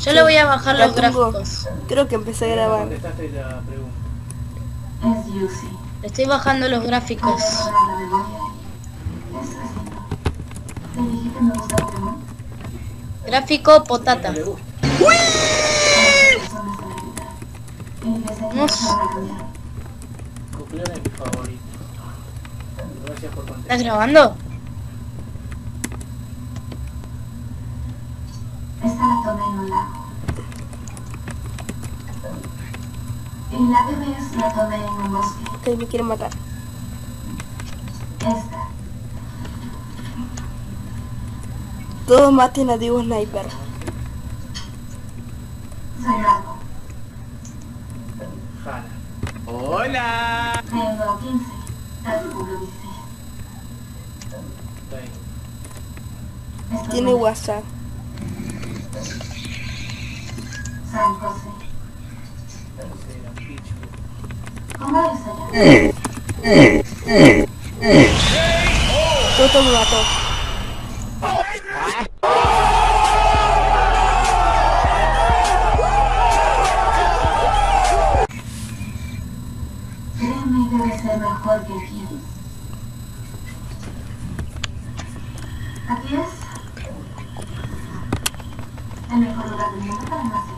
Yo le voy a bajar los gráficos. Creo que empecé a grabar. Contestaste la pregunta. Es Yusi. Le estoy bajando los gráficos. ¿Puedes borrar la memoria? Eso la que ves la tomé en un bosque. Que me quiere matar. Esta. Todos maten a Diego Sniper. Soy Rago. Hanna. Tengo 15. Casi cumplo 16. Está ahí. Esto Tiene es WhatsApp. San José. Toto debe ser mejor que aquí. Es el mejor lugar del mundo para almacenar.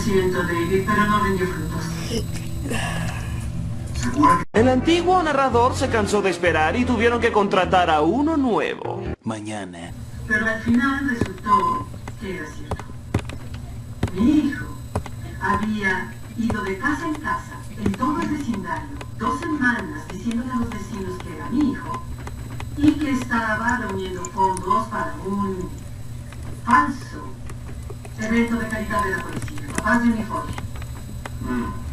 Lo siento, David, pero no rindió frutos. El antiguo narrador se cansó de esperar y tuvieron que contratar a uno nuevo. Mañana. Pero al final resultó que era cierto. Mi hijo había ido de casa en casa, en todo el vecindario, dos semanas diciéndole a los vecinos que era mi hijo y que estaba reuniendo fondos para un falso evento de calidad de la policía, 他心里好嗯。